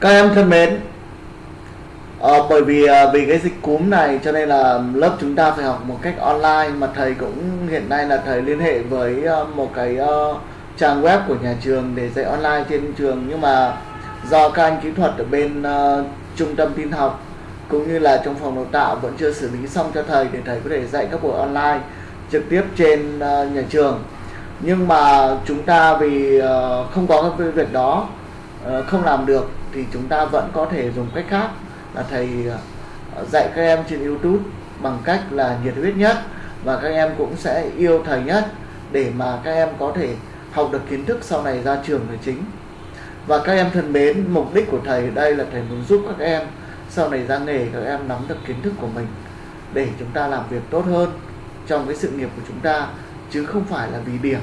Các em thân mến, à, bởi vì à, vì cái dịch cúm này cho nên là lớp chúng ta phải học một cách online mà thầy cũng hiện nay là thầy liên hệ với ờ, một cái ờ, trang web của nhà trường để dạy online trên trường. Nhưng mà do các anh kỹ thuật ở bên ờ, trung tâm tin học cũng như là trong phòng đào tạo vẫn chưa xử lý xong cho thầy để thầy có thể dạy các buổi online trực tiếp trên ờ, nhà trường. Nhưng mà chúng ta vì ờ, không có cái việc đó ờ, không làm được thì chúng ta vẫn có thể dùng cách khác là thầy ờ, dạy các em trên YouTube bằng cách là nhiệt huyết nhất và các em cũng sẽ yêu thầy nhất để mà các em có thể học được kiến thức sau này ra trường là chính. Và các em thân mến, mục đích của thầy đây là thầy muốn giúp các em sau này ra nghề, các em nắm được kiến thức của mình để chúng ta làm việc tốt hơn trong cái sự nghiệp của chúng ta, chứ không phải là vì điểm.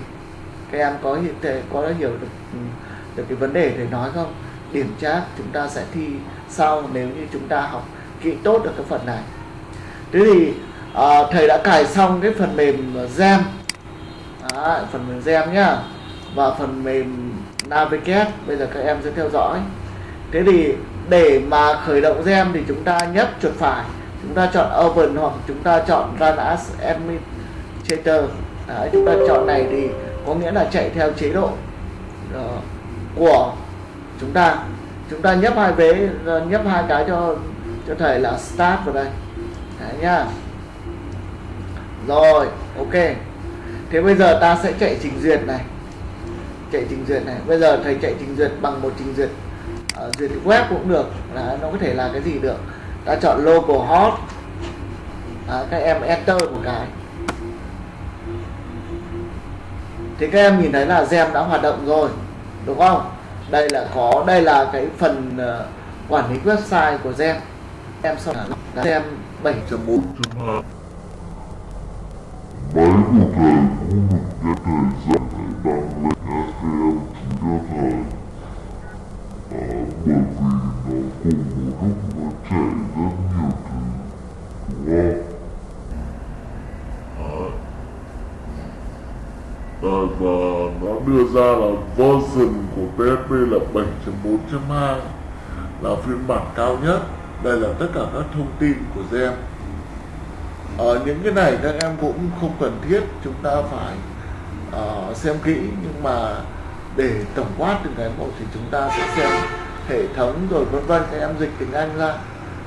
Các em có hiện thể có hiểu được ừ, được cái vấn đề thầy nói không? Điểm chắc chúng ta sẽ thi sau nếu như chúng ta học kỹ tốt được cái phần này. Thế thì à, thầy đã cài xong cái phần mềm gem Đó, phần mềm gem nhá. Và phần mềm navigate bây giờ các em sẽ theo dõi. Thế thì để mà khởi động gem thì chúng ta nhấp chuột phải. Chúng ta chọn open hoặc chúng ta chọn run as administrator. Đấy, chúng ta chọn này thì có nghĩa là chạy theo chế độ uh, của chúng ta chúng ta nhấp hai vế ờ, nhấp hai cái cho cho thầy là start vào đây. Đấy nhá rồi ok. Thế bây giờ ta sẽ chạy trình duyệt này. Chạy trình duyệt này. Bây giờ thầy chạy trình duyệt bằng một trình duyệt uh, duyệt web cũng được. Là nó có thể là cái gì được? Ta chọn local hot à, các em enter một cái. Thì các em nhìn thấy là gem đã hoạt động rồi đúng không? Đây là có đây là cái phần uh, quản lý website của gem em sau là gem 7 1.4 Máy của thầy cũng được cái thời gian thầy đang lên các em chỉ cho thầy à, bởi vì nó cùng một lúc nó chạy rất nhiều thứ đúng không? À, và nó đưa ra là version của PHP là 7.4.2 là phiên bản cao nhất. Đây là tất cả các thông tin của gen ở ờ, những cái này các em cũng không cần thiết chúng ta phải uh, xem kỹ. Nhưng mà để tổng quát từng cái một thì chúng ta sẽ xem hệ thống rồi vân vân. Các em dịch tiếng Anh ra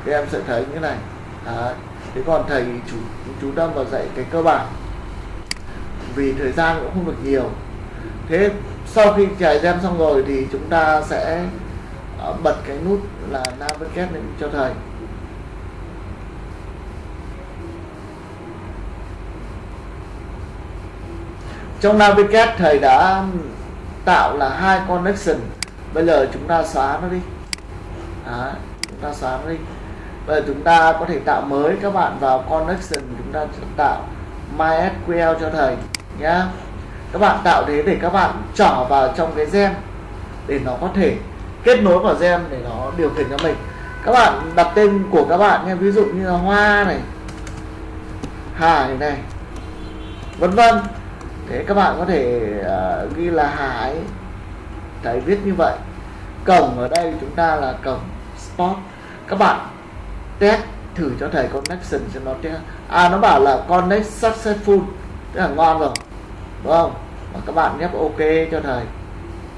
các em sẽ thấy như này. Đấy. thế còn thầy chú chú tâm vào dạy cái cơ bản. Vì thời gian cũng không được nhiều. Thế sau khi cài gem xong rồi thì chúng ta sẽ ờ, bật cái nút là navigate lên cho thầy. Trong navigate thầy đã tạo là hai connection. Bây giờ chúng ta xóa nó đi. Đó, chúng ta xóa nó đi. Bây giờ chúng ta có thể tạo mới các bạn vào connection. Chúng ta tạo MySQL cho thầy nhá các bạn tạo thế để các bạn trỏ vào trong cái gem để nó có thể kết nối vào gem để nó điều khiển cho mình. Các bạn đặt tên của các bạn nha ví dụ như là hoa này hải này vân vân. Thế các bạn có thể uh, ghi là hải thầy viết như vậy. Cổng ở đây chúng ta là cổng spot. Các bạn test thử cho thầy connection cho nó test. À nó bảo là connect successful. Tức là ngon rồi đúng không? Và các bạn nhấp ok cho thầy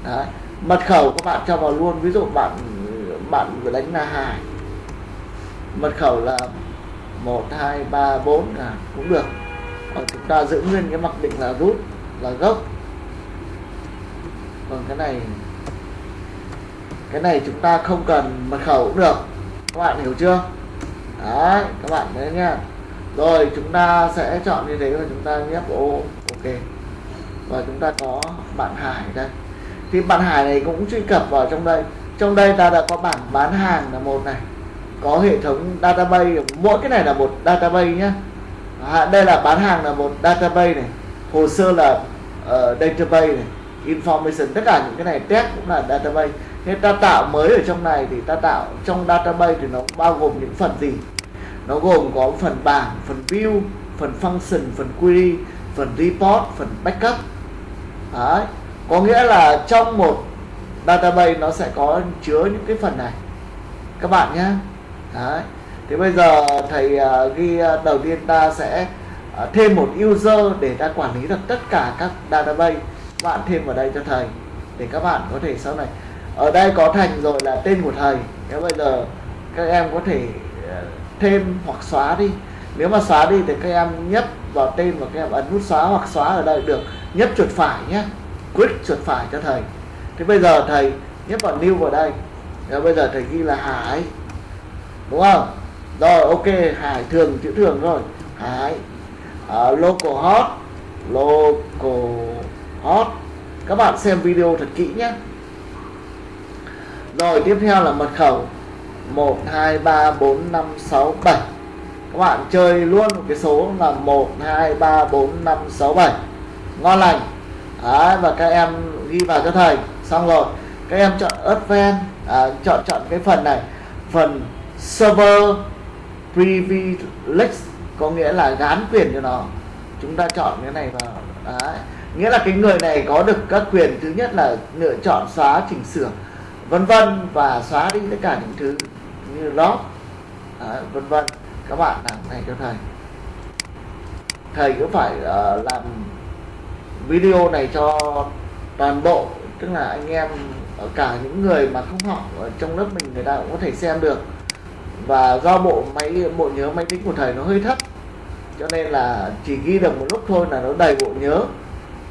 đấy. Mật khẩu các bạn cho vào luôn. Ví dụ bạn bạn vừa đánh là hải mật khẩu là một, hai, ba, bốn là cũng được. Và chúng ta giữ nguyên cái mặc định là root, là gốc. Còn cái này cái này chúng ta không cần mật khẩu cũng được. Các bạn hiểu chưa? Đấy, các bạn đấy nha. Rồi, chúng ta sẽ chọn như thế và chúng ta nhấp ô, ok và chúng ta có bạn hải đây. Thì bạn hải này cũng truy cập vào trong đây. Trong đây ta đã có bảng bán hàng là một này. Có hệ thống database mỗi cái này là một database nhé à, đây là bán hàng là một database này. Hồ sơ là uh, database này. Information tất cả những cái này test cũng là database. Nên ta tạo mới ở trong này thì ta tạo trong database thì nó bao gồm những phần gì? Nó gồm có phần bảng phần view phần function phần query phần report phần backup. Đấy. có nghĩa là trong một database nó sẽ có chứa những cái phần này các bạn nhé Đấy. thì bây giờ thầy uh, ghi uh, đầu tiên ta sẽ uh, thêm một user để ta quản lý được tất cả các database bạn thêm vào đây cho thầy để các bạn có thể sau này ở đây có thành rồi là tên của thầy thế bây giờ các em có thể thêm hoặc xóa đi nếu mà xóa đi thì các em nhấp vào tên và các em ấn nút xóa hoặc xóa ở đây được. Nhấp chuột phải nhé click chuột phải cho thầy. Thế bây giờ thầy nhấp vào new vào đây. Rồi bây giờ thầy ghi là hải. Đúng không? Rồi ok hải thường chữ thường rồi. Hải. Uh, local hot. Local hot. Các bạn xem video thật kỹ nhé rồi tiếp theo là mật khẩu. 1 2 3 4 5 6 7 các bạn chơi luôn một cái số là 1 2 3 4 5 6 7 ngon lành. Đấy, và các em ghi vào cho thầy. Xong rồi các em chọn Advanced à, chọn chọn cái phần này. Phần server privilege có nghĩa là gán quyền cho nó. Chúng ta chọn cái này vào. Đấy. nghĩa là cái người này có được các quyền thứ nhất là lựa chọn xóa chỉnh sửa vân vân và xóa đi tất cả những thứ như log vân vân các bạn làm này cho thầy. Thầy cũng phải uh, làm video này cho toàn bộ tức là anh em ở cả những người mà không học ở trong lớp mình người ta cũng có thể xem được. Và do bộ máy bộ nhớ máy tính của thầy nó hơi thấp cho nên là chỉ ghi được một lúc thôi là nó đầy bộ nhớ.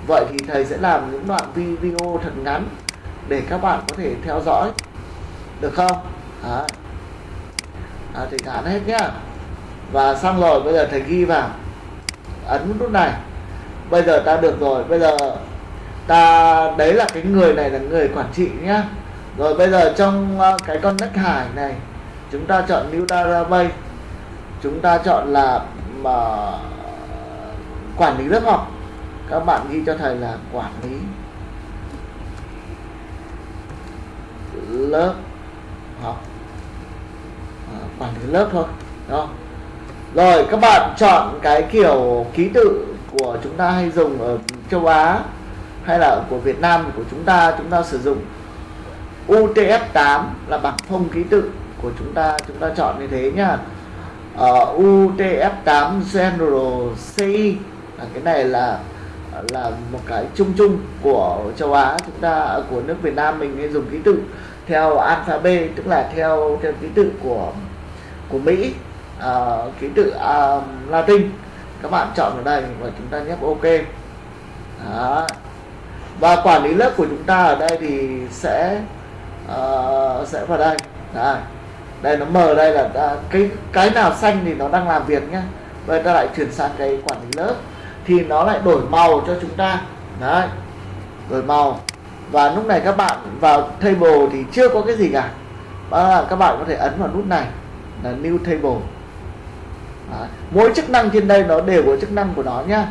Vậy thì thầy sẽ làm những đoạn video thật ngắn để các bạn có thể theo dõi. Được không? À, à, thì thả hết nhá và xong rồi bây giờ thầy ghi vào. Ấn nút này. Bây giờ ta được rồi. Bây giờ ta đấy là cái người này là người quản trị nhá. Rồi bây giờ trong ờ, cái con nách hải này chúng ta chọn new database chúng ta chọn là mà quản lý lớp học. Các bạn ghi cho thầy là quản lý lớp học. À, quản lý lớp thôi đó rồi các bạn chọn cái kiểu ký tự của chúng ta hay dùng ở châu Á hay là của Việt Nam của chúng ta chúng ta sử dụng. UTF-8 là bảng phông ký tự của chúng ta chúng ta chọn như thế nhá. Ờ, uh, UTF-8 General CI là cái này là là một cái chung chung của châu Á chúng ta của nước Việt Nam mình nên dùng ký tự theo alphabet tức là theo theo ký tự của của Mỹ uh, ký tự uh, Latin. Các bạn chọn vào đây và chúng ta nhấp OK. Đó. và quản lý lớp của chúng ta ở đây thì sẽ uh, sẽ vào đây. Đây đây nó mờ đây là uh, cái cái nào xanh thì nó đang làm việc nhá. Bây ta lại chuyển sang cái quản lý lớp. Thì nó lại đổi màu cho chúng ta. Đấy. Đổi màu. Và lúc này các bạn vào table thì chưa có cái gì cả. Các bạn có thể ấn vào nút này. Là new table. Đấy. mỗi chức năng trên đây nó đều có chức năng của nó nhá.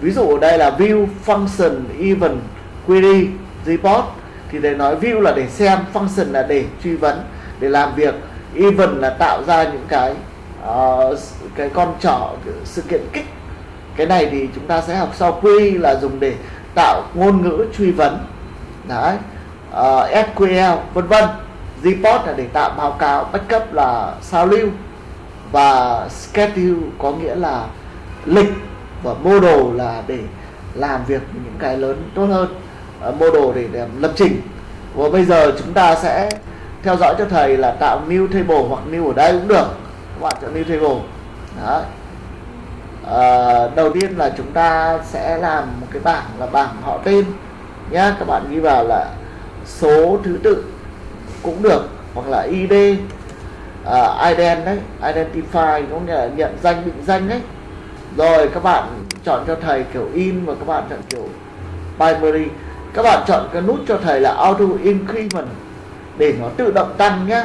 Ví dụ ở đây là view function event query report. Thì để nói view là để xem function là để truy vấn để làm việc. Event là tạo ra những cái uh, cái con trỏ sự kiện kích. Cái này thì chúng ta sẽ học sau. Query là dùng để tạo ngôn ngữ truy vấn. Đấy. Ờ, uh, SQL vân vân. Report là để tạo báo cáo backup là sao lưu và schedule có nghĩa là lịch và model là để làm việc những cái lớn tốt hơn. Ờ, uh, model để, để lập trình. Và bây giờ chúng ta sẽ theo dõi cho thầy là tạo new table hoặc new ở đây cũng được. Các bạn chọn new table. Đấy. À, đầu tiên là chúng ta sẽ làm một cái bảng là bảng họ tên nhá. Các bạn ghi vào là số thứ tự cũng được hoặc là id uh, ident đấy identify có nghĩa là nhận danh định danh đấy. Rồi các bạn chọn cho thầy kiểu in và các bạn chọn kiểu primary. Các bạn chọn cái nút cho thầy là auto increment để nó tự động tăng nhé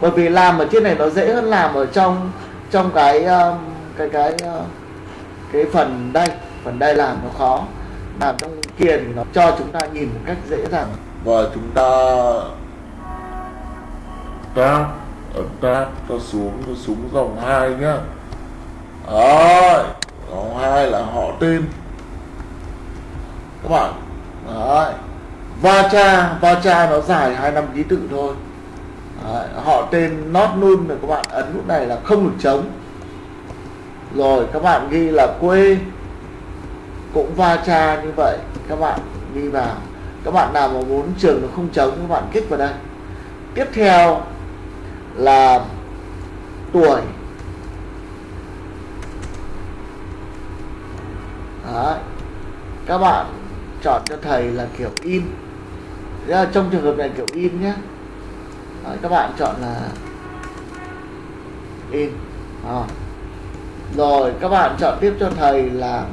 bởi vì làm ở trên này nó dễ hơn làm ở trong trong cái um, cái cái uh, cái phần đây. Phần đây làm nó khó. Làm trong kia thì nó cho chúng ta nhìn một cách dễ dàng. Và chúng ta ta ấn tab ta xuống ta xuống dòng 2 nhá. Đấy dòng 2 là họ tên. Các bạn đấy. Va cha va cha nó dài hai năm ký tự thôi. Đấy, họ tên not nun này các bạn ấn lúc này là không được chống. Rồi các bạn ghi là quê. Cũng va cha như vậy các bạn ghi vào. Các bạn nào mà muốn trường nó không chống các bạn kích vào đây. Tiếp theo là tuổi. Đấy. các bạn chọn cho thầy là kiểu in. Đấy, trong trường hợp này kiểu in nhé. Đấy, các bạn chọn là in. À. rồi các bạn chọn tiếp cho thầy là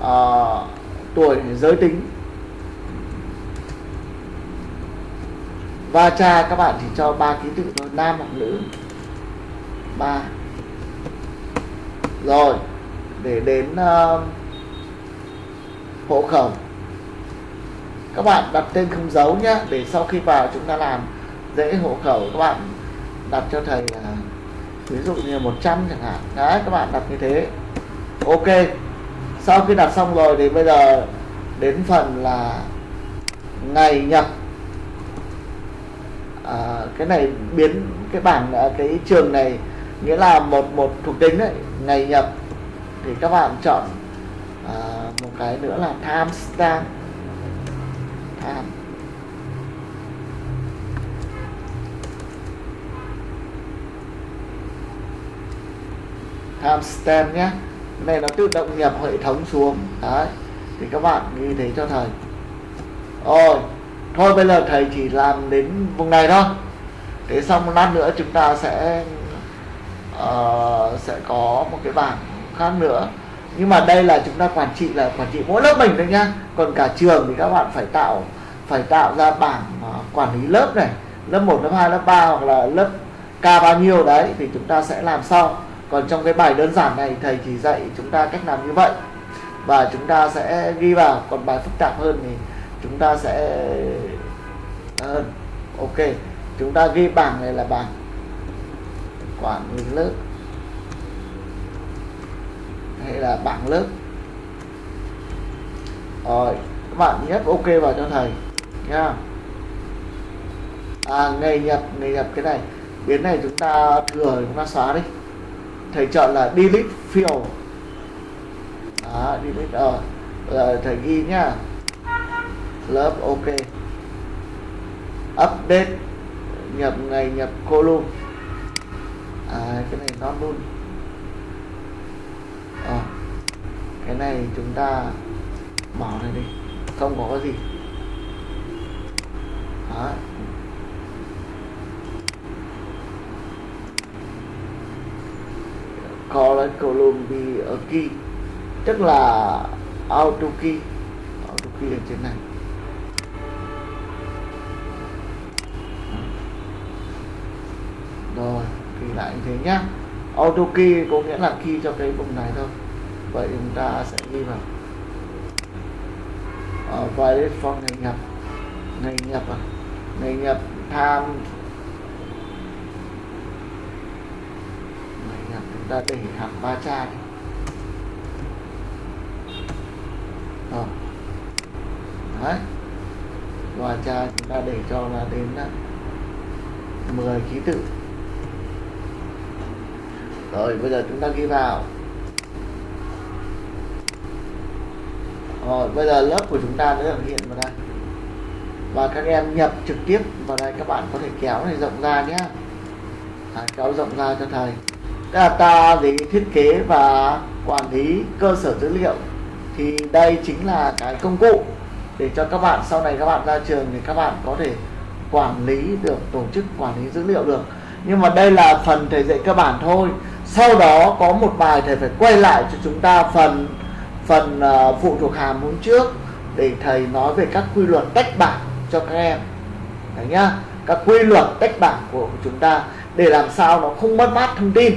uh, tuổi giới tính. Và cha các bạn chỉ cho ba ký tự thôi nam hoặc nữ. Ba. Rồi để đến uh, hộ khẩu. Các bạn đặt tên không dấu nhé để sau khi vào chúng ta làm dễ hộ khẩu các bạn đặt cho thầy là ví dụ như 100 chẳng hạn. Đấy các bạn đặt như thế. Ok. Sau khi đặt xong rồi thì bây giờ đến phần là ngày nhập à, cái này biến cái bảng ờ, cái trường này nghĩa là một một thuộc tính đấy ngày nhập. Thì các bạn chọn à, một cái nữa là timestamp time timestamp nhé. Cái này nó tự động nhập hệ thống xuống. Đấy thì các bạn ghi thế cho thầy. Rồi thôi bây giờ thầy chỉ làm đến vùng này thôi. Thế xong một lát nữa chúng ta sẽ uh, sẽ có một cái bảng khác nữa. Nhưng mà đây là chúng ta quản trị là quản trị mỗi lớp mình thôi nhá. Còn cả trường thì các bạn phải tạo phải tạo ra bảng ờ, quản lý lớp này. Lớp 1, lớp 2, lớp 3 hoặc là lớp K bao nhiêu đấy thì chúng ta sẽ làm sau. Còn trong cái bài đơn giản này thầy chỉ dạy chúng ta cách làm như vậy. Và chúng ta sẽ ghi vào. Còn bài phức tạp hơn thì chúng ta sẽ hơn ok, chúng ta ghi bảng này là bảng quản lý lớp, hay là bảng lớp. Rồi, các bạn nhấp ok vào cho thầy nha à ngày nhập ngày nhập cái này, biến này chúng ta thừa, chúng ta xóa đi. Thầy chọn là delete field. Đó, delete ờ rồi, thầy ghi nhá lớp ok. Update nhập ngày nhập column à cái này nó luôn. À, cái này ờ, chúng ta bỏ này đi. Không có cái gì. Đó. call column be a key. Tức là auto key. Auto key ở trên này. Rồi thì lại như thế nhá. Auto key có nghĩa là key cho cái vùng này thôi. Vậy chúng ta sẽ ghi vào. Uh, valid for ngày nhập. Ngày nhập à? Ngày nhập tham ngày nhập chúng ta để hàm ba cha đi. Rồi. Đấy. Và cha chúng ta để cho là đến à, 10 ký tự rồi bây giờ chúng ta ghi vào. Rồi bây giờ lớp của chúng ta đã được hiện vào đây. Và các em nhập trực tiếp vào đây các bạn có thể kéo này rộng ra nhé. À, kéo rộng ra cho thầy. Tức là ta thì thiết kế và quản lý cơ sở dữ liệu. Thì đây chính là cái công cụ để cho các bạn sau này các bạn ra trường thì các bạn có thể quản lý được tổ chức quản lý dữ liệu được. Nhưng mà đây là phần thầy dạy cơ bản thôi sau đó có một bài thầy phải quay lại cho chúng ta phần phần uh, phụ thuộc hàm hôm trước để thầy nói về các quy luật tách bảng cho các em. Đấy nhá các quy luật tách bảng của chúng ta để làm sao nó không mất mát thông tin.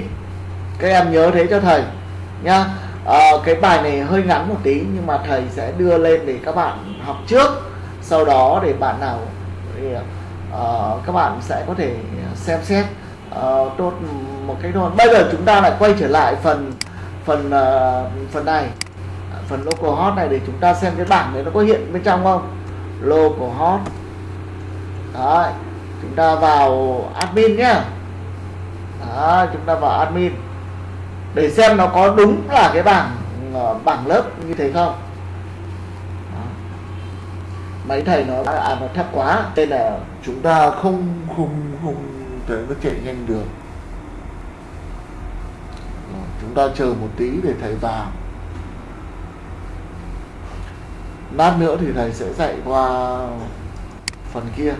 Các em nhớ thế cho thầy nhá. À, cái bài này hơi ngắn một tí nhưng mà thầy sẽ đưa lên để các bạn học trước. Sau đó để bạn nào thì, uh, ờ, các bạn sẽ có thể xem xét. Ờ, uh, tốt một cách thôi bây giờ chúng ta lại quay trở lại phần phần uh, phần này. Phần local hot này để chúng ta xem cái bảng này nó có hiện bên trong không? Localhost Đấy, chúng ta vào admin nhá. Chúng ta vào admin. Để xem nó có đúng là cái bảng ờ, bảng lớp như thế không. Đó. máy thầy nó à, nó thấp quá nên là chúng ta không không không thể nó chạy nhanh được. Chúng ta chờ một tí để thầy vào. Lát nữa thì thầy sẽ dạy qua phần kia.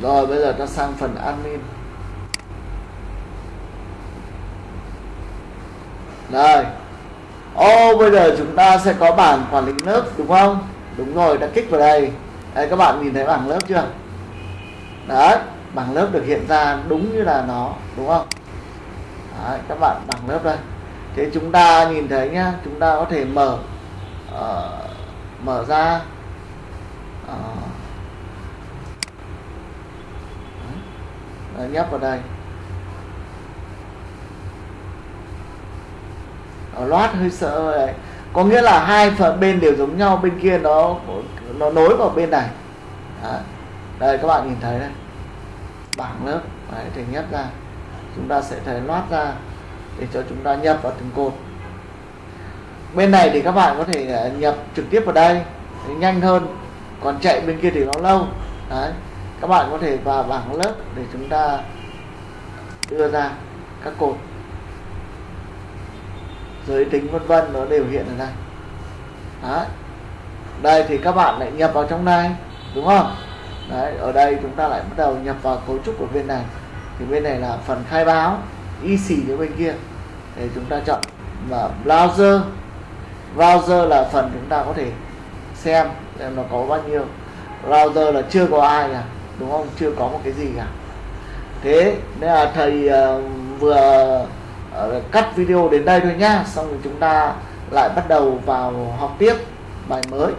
Rồi, bây giờ ta sang phần admin. Rồi ô bây giờ chúng ta sẽ có bảng quản lý lớp đúng không? Đúng rồi đã kích vào đây. Đây các bạn nhìn thấy bảng lớp chưa? Đấy bảng lớp được hiện ra đúng như là nó đúng không? Đấy, các bạn bảng lớp đây. Thế chúng ta nhìn thấy nhá chúng ta có thể mở uh, mở ra. Uh, đấy, nhấp vào đây. Loát hơi sợ đấy. Có nghĩa là hai phần bên đều giống nhau bên kia nó nó nối vào bên này. Đấy. đây các bạn nhìn thấy đây. Bảng lớp. Đấy, thì nhấp ra. Chúng ta sẽ thấy loát ra để cho chúng ta nhập vào từng cột. Bên này thì các bạn có thể à, nhập trực tiếp vào đây. Nhanh hơn. Còn chạy bên kia thì nó lâu. Đấy. Các bạn có thể vào bảng lớp để chúng ta đưa ra các cột giới tính vân vân nó đều hiện ở đây. Đấy. Đây thì các bạn lại nhập vào trong này đúng không? Đấy ở đây chúng ta lại bắt đầu nhập vào cấu trúc của bên này. Thì bên này là phần khai báo y xì ở bên kia. Để chúng ta chọn và browser. Browser là phần chúng ta có thể xem xem nó có bao nhiêu. Browser là chưa có ai cả đúng không? Chưa có một cái gì cả. Thế nên là thầy uh, vừa uh, cắt video đến đây thôi nhá xong rồi chúng ta lại bắt đầu vào học tiếp bài mới.